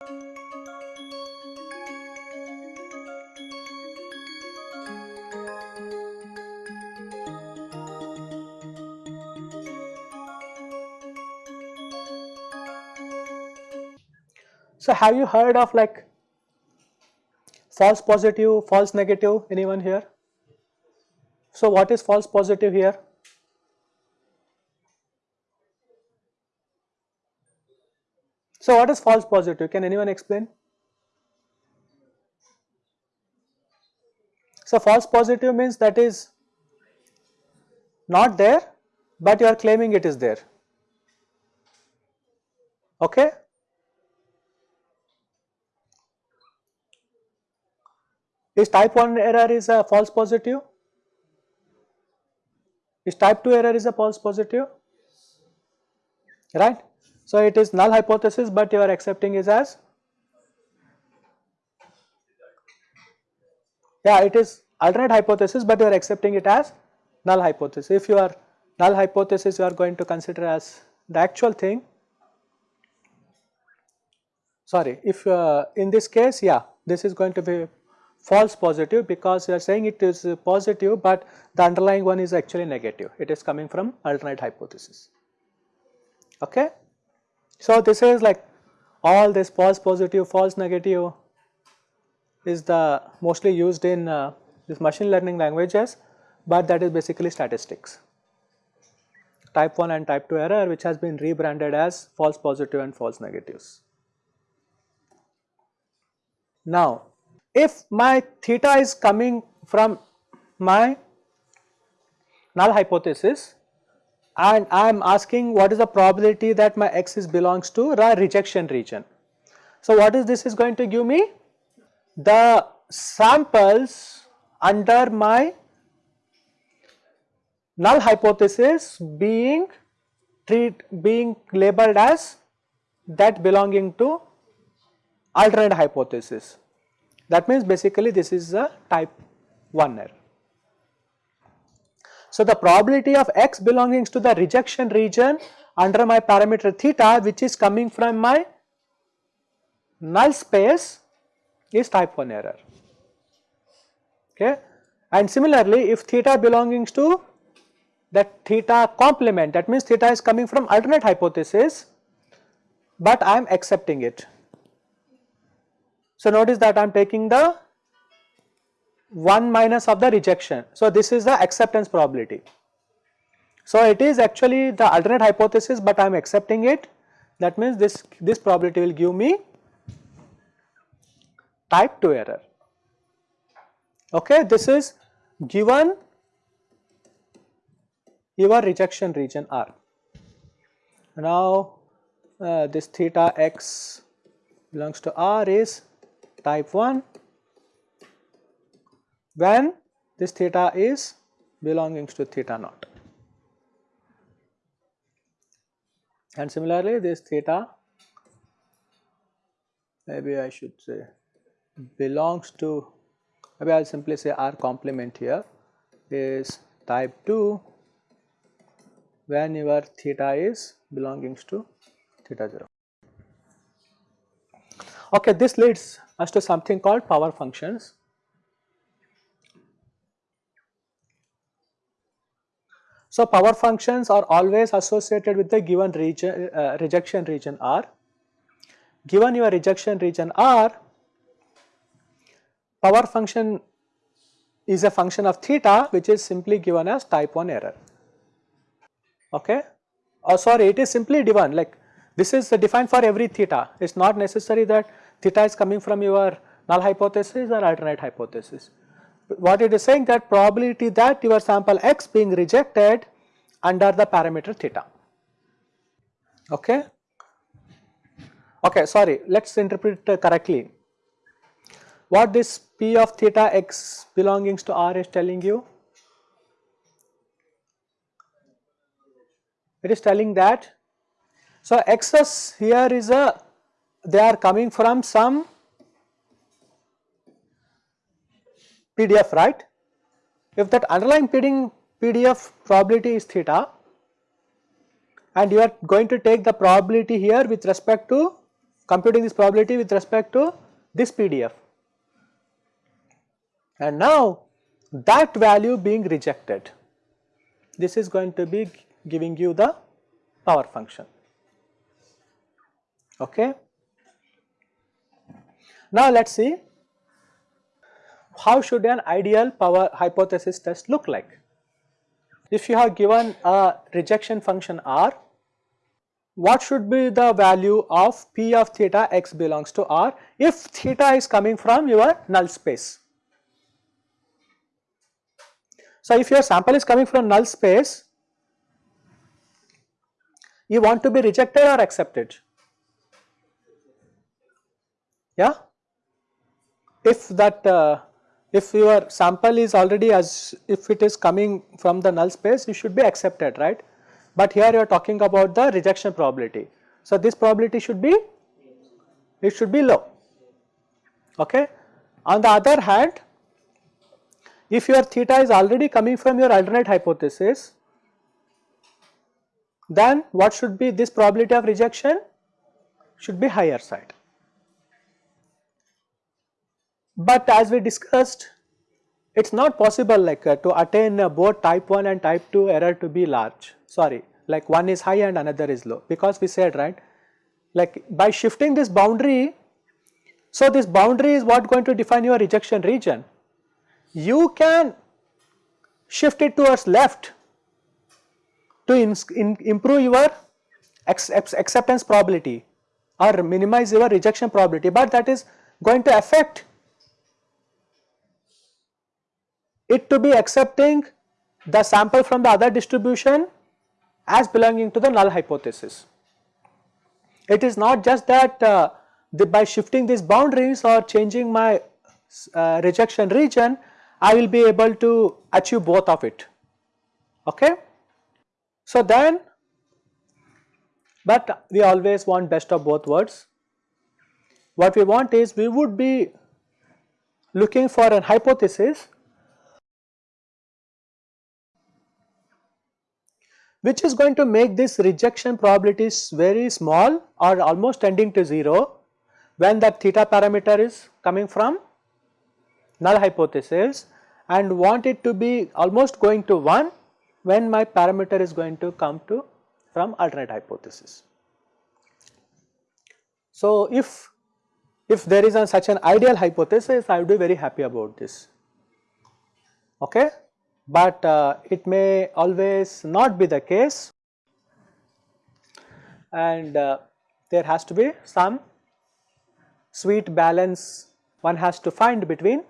So, have you heard of like false positive, false negative anyone here? So, what is false positive here? So, what is false positive? Can anyone explain? So, false positive means that is not there, but you are claiming it is there. Okay? Is type 1 error is a false positive? Is type 2 error is a false positive? Right? So, it is null hypothesis, but you are accepting it as yeah it is alternate hypothesis, but you are accepting it as null hypothesis. If you are null hypothesis you are going to consider as the actual thing sorry if uh, in this case yeah this is going to be false positive because you are saying it is positive, but the underlying one is actually negative. It is coming from alternate hypothesis. Okay. So, this is like all this false positive, false negative is the mostly used in uh, this machine learning languages, but that is basically statistics. Type 1 and type 2 error which has been rebranded as false positive and false negatives. Now, if my theta is coming from my null hypothesis and I am asking what is the probability that my x is belongs to the rejection region. So, what is this is going to give me? The samples under my null hypothesis being treat being labeled as that belonging to alternate hypothesis. That means basically this is a type 1 error. So, the probability of x belonging to the rejection region under my parameter theta which is coming from my null space is type 1 error. Okay. And similarly, if theta belonging to that theta complement that means theta is coming from alternate hypothesis, but I am accepting it. So, notice that I am taking the 1 minus of the rejection. So, this is the acceptance probability. So, it is actually the alternate hypothesis, but I am accepting it that means this, this probability will give me type 2 error. Okay, this is given your rejection region R. Now, uh, this theta x belongs to R is type 1 when this theta is belonging to theta naught. And similarly, this theta maybe I should say belongs to maybe I will simply say R complement here is type 2 when your theta is belonging to theta 0. Okay, this leads us to something called power functions. So, power functions are always associated with the given region, uh, rejection region R. Given your rejection region R, power function is a function of theta which is simply given as type 1 error. Okay? Oh sorry, it is simply given like this is defined for every theta. It is not necessary that theta is coming from your null hypothesis or alternate hypothesis. What it is saying that probability that your sample x being rejected under the parameter theta. Okay. Okay, sorry, let us interpret correctly. What this p of theta x belongings to R is telling you? It is telling that, so x's here is a they are coming from some PDF, right? If that underlying PDF probability is theta and you are going to take the probability here with respect to computing this probability with respect to this PDF. And now that value being rejected, this is going to be giving you the power function. Okay. Now let us see how should an ideal power hypothesis test look like. If you have given a rejection function R, what should be the value of P of theta x belongs to R if theta is coming from your null space. So, if your sample is coming from null space, you want to be rejected or accepted? Yeah? If that uh, if your sample is already as if it is coming from the null space you should be accepted right? But here you are talking about the rejection probability. So this probability should be it should be low. Okay? On the other hand if your theta is already coming from your alternate hypothesis then what should be this probability of rejection? Should be higher side but as we discussed, it is not possible like uh, to attain uh, both type 1 and type 2 error to be large, sorry, like one is high and another is low. Because we said right, like by shifting this boundary, so this boundary is what going to define your rejection region. You can shift it towards left to in, in improve your acceptance probability or minimize your rejection probability, but that is going to affect it to be accepting the sample from the other distribution as belonging to the null hypothesis. It is not just that uh, the, by shifting these boundaries or changing my uh, rejection region, I will be able to achieve both of it. Okay. So then, but we always want best of both worlds. What we want is we would be looking for an hypothesis which is going to make this rejection probabilities very small or almost tending to 0 when that theta parameter is coming from null hypothesis and want it to be almost going to 1 when my parameter is going to come to from alternate hypothesis. So, if if there is a, such an ideal hypothesis I would be very happy about this okay but uh, it may always not be the case and uh, there has to be some sweet balance one has to find between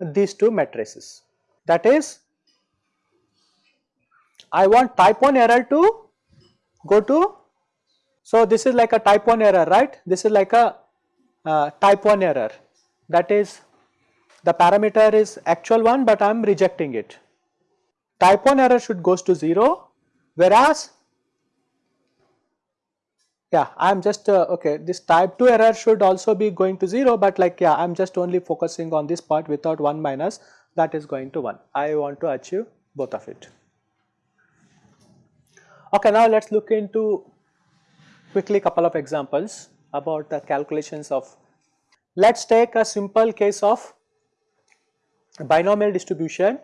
these two matrices. That is, I want type 1 error to go to, so this is like a type 1 error, right? This is like a uh, type 1 error that is the parameter is actual one but I am rejecting it. Type 1 error should goes to 0 whereas yeah I am just uh, okay this type 2 error should also be going to 0 but like yeah I am just only focusing on this part without 1 minus that is going to 1. I want to achieve both of it. Okay now let us look into quickly couple of examples about the calculations of let us take a simple case of binomial distribution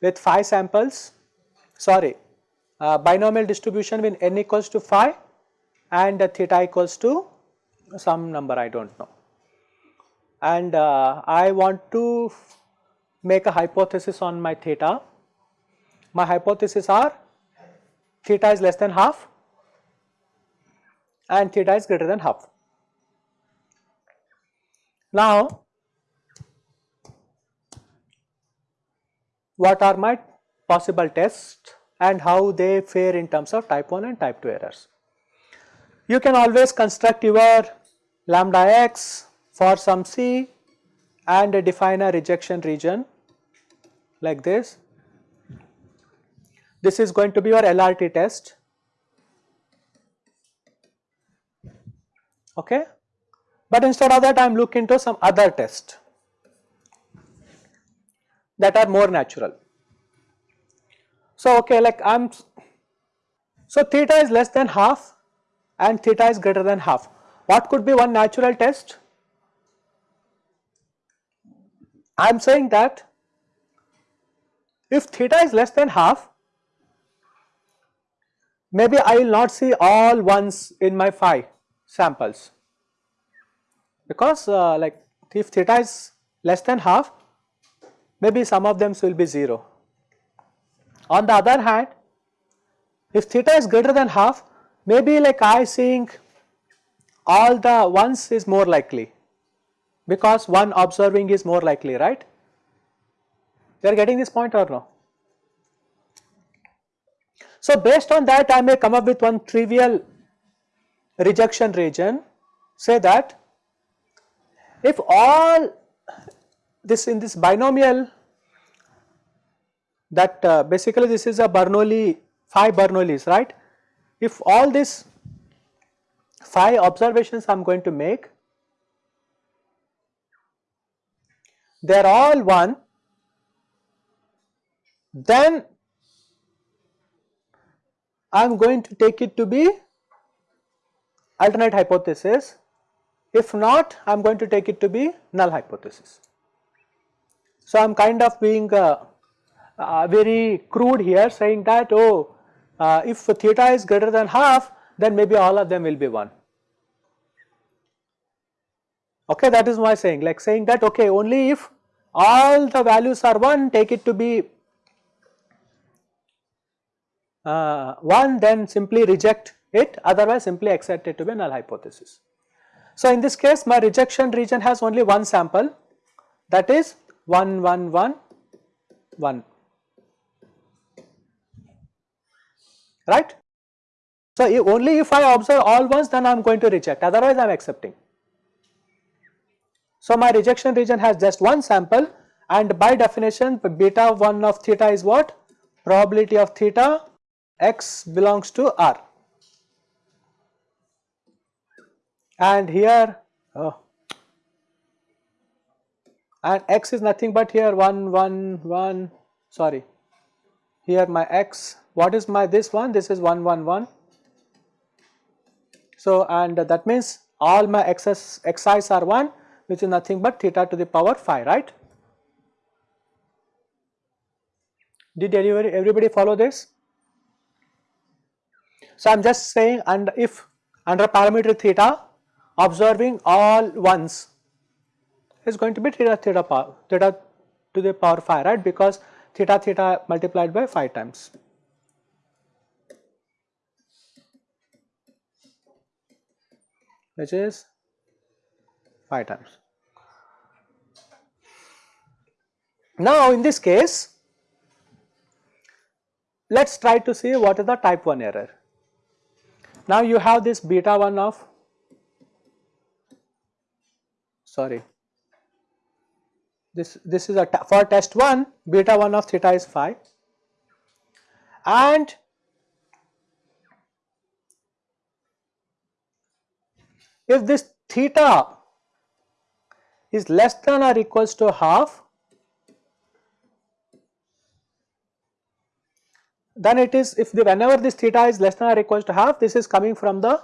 with 5 samples sorry uh, binomial distribution when n equals to 5 and uh, theta equals to some number I do not know and uh, I want to make a hypothesis on my theta. My hypothesis are theta is less than half and theta is greater than half. Now what are my possible tests and how they fare in terms of type 1 and type 2 errors. You can always construct your lambda x for some c and define a rejection region like this. This is going to be your LRT test. Okay. But instead of that I am looking into some other test that are more natural. So, okay like I am, so theta is less than half and theta is greater than half. What could be one natural test? I am saying that if theta is less than half, maybe I will not see all ones in my phi samples because uh, like if theta is less than half, maybe some of them will be 0. On the other hand, if theta is greater than half, maybe like I seeing all the ones is more likely because one observing is more likely, right? You are getting this point or no? So, based on that I may come up with one trivial rejection region say that if all this in this binomial that uh, basically this is a Bernoulli phi Bernoullis right if all this phi observations I am going to make they are all 1 then I am going to take it to be alternate hypothesis if not I am going to take it to be null hypothesis. So, I am kind of being uh, uh, very crude here saying that oh uh, if theta is greater than half then maybe all of them will be 1 okay that is my saying. Like saying that okay only if all the values are 1 take it to be uh, 1 then simply reject it. Otherwise simply accept it to be a null hypothesis. So, in this case my rejection region has only one sample. That is 1 1 1 1 right. So, if only if I observe all ones then I am going to reject otherwise I am accepting. So, my rejection region has just one sample and by definition beta 1 of theta is what? Probability of theta x belongs to R. And here oh, and x is nothing but here. 1 1 1 sorry. Here my x. What is my this one? This is 1 1 1 so and that means all my x's xi's are 1 which is nothing but theta to the power phi, right. Did everybody, everybody follow this? So, I am just saying and if under parameter theta observing all ones is going to be theta theta power theta to the power phi right because theta theta multiplied by phi times. which is 5 times. Now, in this case, let us try to see what is the type 1 error. Now, you have this beta 1 of sorry this this is a for test 1 beta 1 of theta is 5 and if this theta is less than or equals to half then it is if the whenever this theta is less than or equals to half this is coming from the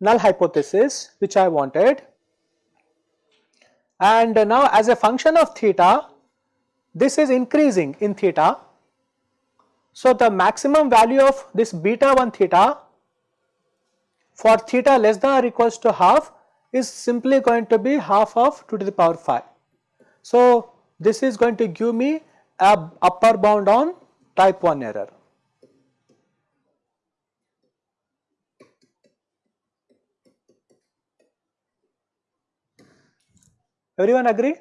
null hypothesis which I wanted and now as a function of theta this is increasing in theta. So, the maximum value of this beta 1 theta for theta less than or equals to half is simply going to be half of 2 to the power 5. So, this is going to give me a upper bound on type 1 error. Everyone agree?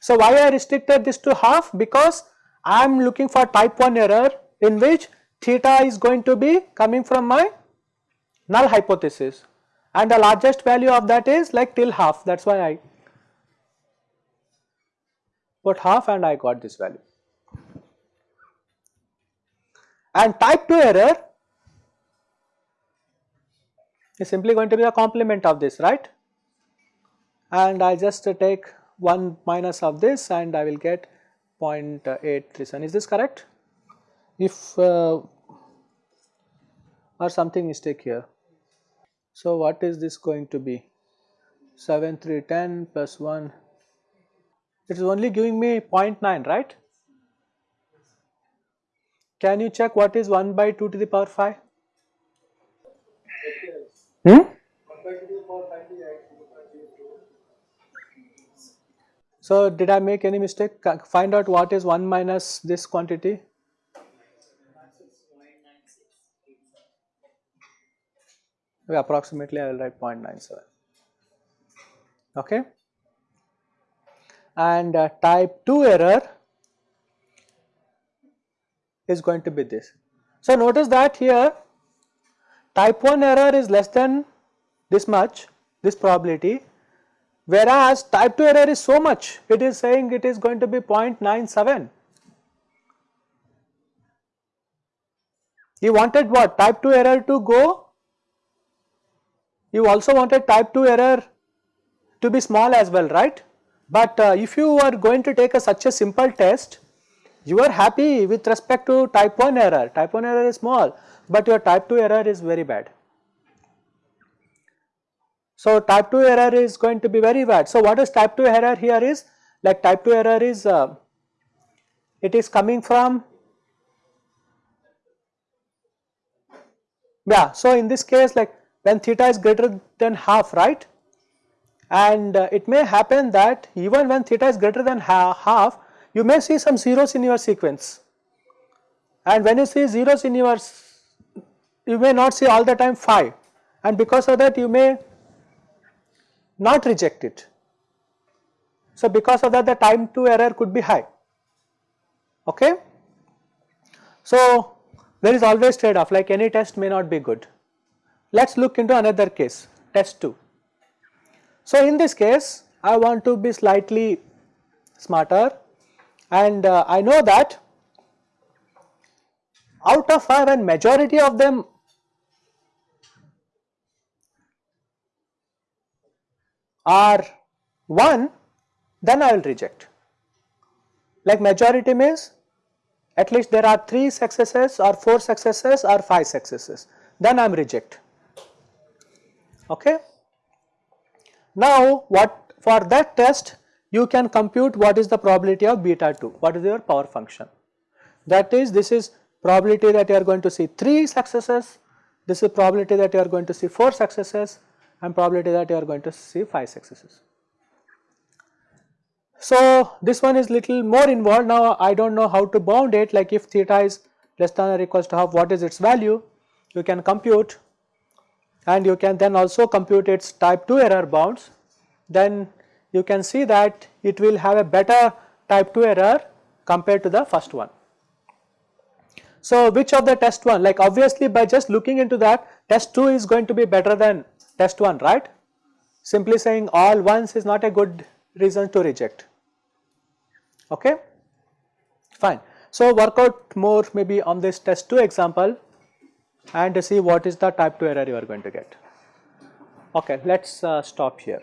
So, why I restricted this to half? Because I am looking for type 1 error in which theta is going to be coming from my null hypothesis and the largest value of that is like till half that is why I put half and I got this value. And type 2 error is simply going to be the complement of this right and I just take 1 minus of this and I will get 0.837 is this correct? If uh, or something mistake here. So what is this going to be? 7, 3, 10 plus 1. It is only giving me 0.9, right? Can you check what is 1 by 2 to the power 5? Hmm? So did I make any mistake? Find out what is 1 minus this quantity. approximately I will write 0.97. Okay. And uh, type 2 error is going to be this. So notice that here type 1 error is less than this much, this probability, whereas type 2 error is so much, it is saying it is going to be 0.97. You wanted what? Type 2 error to go you also wanted type 2 error to be small as well, right? But uh, if you are going to take a, such a simple test, you are happy with respect to type 1 error. Type 1 error is small, but your type 2 error is very bad. So type 2 error is going to be very bad. So what is type 2 error here is like type 2 error is uh, it is coming from yeah so in this case like when theta is greater than half right? And uh, it may happen that even when theta is greater than ha half you may see some zeros in your sequence. And when you see zeros in your you may not see all the time phi. And because of that you may not reject it. So because of that the type 2 error could be high okay. So there is always trade off like any test may not be good. Let us look into another case test 2. So in this case I want to be slightly smarter and uh, I know that out of 5 and majority of them are 1 then I will reject. Like majority means at least there are 3 successes or 4 successes or 5 successes then I am reject okay. Now what for that test you can compute what is the probability of beta 2, what is your power function. That is this is probability that you are going to see 3 successes, this is probability that you are going to see 4 successes and probability that you are going to see 5 successes. So this one is little more involved. Now I do not know how to bound it. Like if theta is less than or equals to half what is its value? You can compute. And you can then also compute its type 2 error bounds. Then you can see that it will have a better type 2 error compared to the first one. So which of the test 1 like obviously by just looking into that test 2 is going to be better than test 1 right simply saying all ones is not a good reason to reject okay fine. So work out more maybe on this test 2 example and see what is the type 2 error you are going to get. Okay, let us uh, stop here.